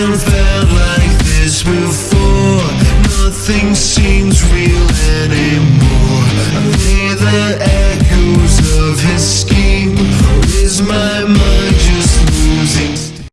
Never felt like this before Nothing seems real anymore Are they the echoes of his scheme? Is my mind